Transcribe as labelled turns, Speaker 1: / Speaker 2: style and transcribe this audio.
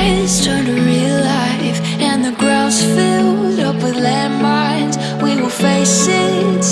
Speaker 1: days turned to real life And the ground's filled up with landmines. We will face it